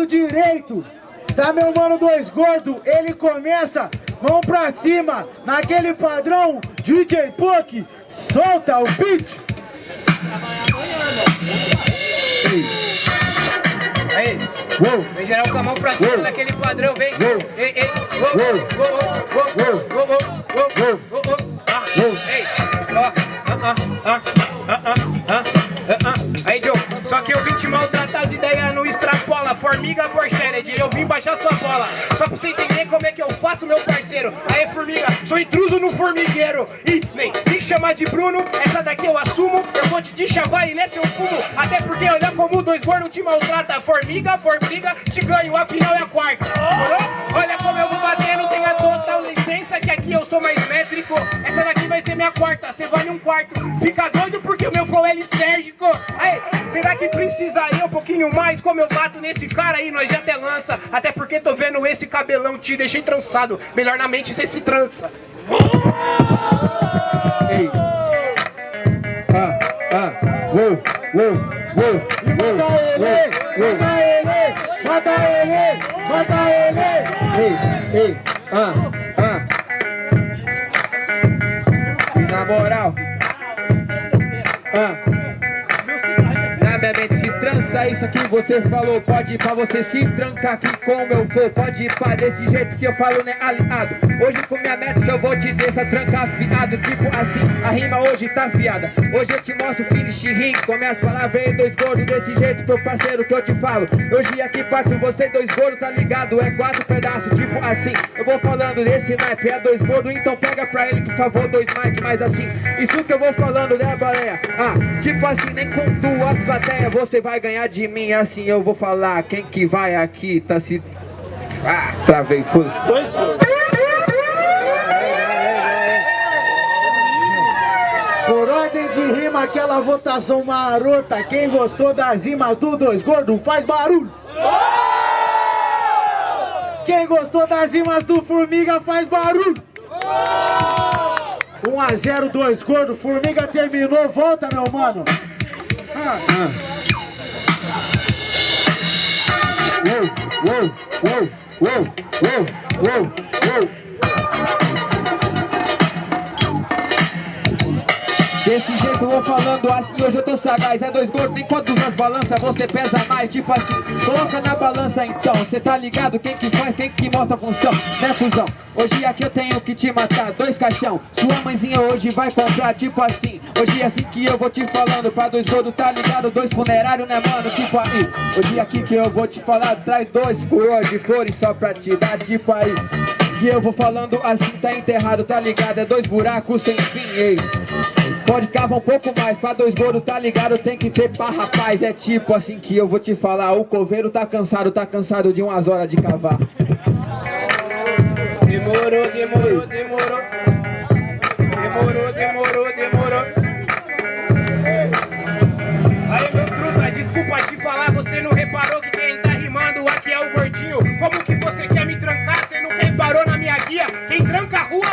lado direito, tá meu mano dois gordo, ele começa, mão pra cima, naquele padrão, DJ Puck, solta o beat. Aí, Uou, vem geral com a mão pra cima Uou. naquele padrão, vem. Uou. Ei, ei, uou, Uou. uou, uou, uou, uou, uou, uou, Uou. uou, uou. Ah, Uou. Ei, ó, ah, ah, ah, ah, ah, ah, ah, formiga forshared, eu vim baixar sua bola, só pra você entender como é que eu faço, meu parceiro. Aí, formiga, sou intruso no formigueiro, e nem me chama de Bruno, essa daqui eu assumo, eu vou te deschavar e nesse eu fumo, até porque olha como dois gordos te maltrata, formiga, formiga, te ganho, afinal é a quarta. Olha como eu vou batendo, tenha total licença, que aqui eu sou mais métrico, essa daqui vai ser minha quarta, cê vale um quarto, fica doido porque o meu flow é lisérgico. Aí, será que precisaria um pouquinho mais como eu bato nesse cara aí, nós já até lança, até porque tô vendo esse cabelão, te deixei trançado, melhor na mente cê se trança. ei. Ah, ah, uou, uou, uou, uou, Mata ele, mata ele, mata ele, mata ele. Ei, ei, ah, ah. Na moral, ah. Minha mente se trança isso que você falou. Pode ir pra você se trancar aqui com meu flow Pode ir pra desse jeito que eu falo, né, aliado? Hoje com minha métrica eu vou te essa tranca afiado. Tipo assim, a rima hoje tá afiada Hoje eu te mostro finish rim. Com as palavras e dois gordos desse jeito Pro parceiro que eu te falo. Hoje aqui parto você dois gordos, tá ligado? É quatro pedaços, tipo assim. Eu vou falando desse naipe, é dois gordos Então pega pra ele, por favor, dois mic Mais assim, isso que eu vou falando, né, baleia? Ah, tipo assim, nem com duas plateias Você vai ganhar de mim, assim eu vou falar Quem que vai aqui, tá se... Ah, travei, foda-se Por ordem de rima, aquela votação marota. Quem gostou das rimas do Dois Gordo faz barulho. Quem gostou das rimas do Formiga faz barulho. 1 a 0 Dois Gordo, Formiga terminou, volta meu mano. Uou, uou, uou, uou, uou, uou, uou Desse jeito vou falando assim, hoje eu tô sagaz É dois gordos, enquanto nas balanças você pesa mais Tipo assim, coloca na balança então Cê tá ligado quem que faz, quem que mostra a função Né cuzão? Hoje aqui eu tenho que te matar Dois caixão, sua mãezinha hoje vai comprar Tipo assim, hoje é assim que eu vou te falando Pra dois gordos, tá ligado? Dois funerários, né mano? Tipo aí, hoje aqui que eu vou te falar Traz dois coroas de flores só pra te dar Tipo aí, que eu vou falando assim, tá enterrado, tá ligado? É dois buracos sem fim, ei Pode cavar um pouco mais, pra dois gordos, tá ligado? Tem que ter pá, rapaz É tipo assim que eu vou te falar O coveiro tá cansado, tá cansado de umas horas de cavar Demorou, demorou, demorou. Demorou, demorou, demorou. Aí, meu truta, desculpa te falar, você não reparou que quem tá rimando aqui é o gordinho. Como que você quer me trancar? Você não reparou na minha guia? Quem tranca a rua,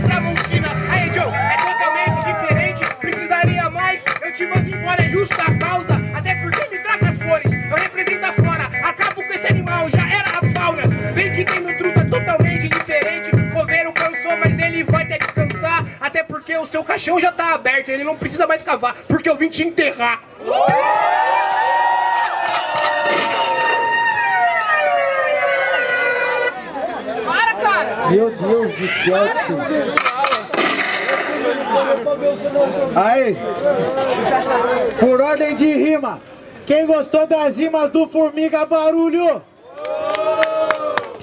de Tramontina. Aí, Joe, é totalmente diferente. Precisaria mais, eu te mando embora, é justa a causa. Até porque me traga as flores, eu represento a flora. Acabo com esse animal, já era a fauna. Vem que tem no truta totalmente diferente. Coveiro cansou, mas ele vai até descansar. Até porque o seu caixão já tá aberto, ele não precisa mais cavar, porque eu vim te enterrar. Meu Deus do céu. Aí, por ordem de rima, quem gostou das rimas do Formiga, barulho!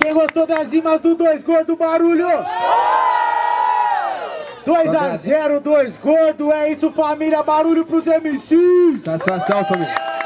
Quem gostou das rimas do Dois Gordo, barulho! 2 a 0, Dois Gordo, é isso família, barulho pros MCs! Satisfação, família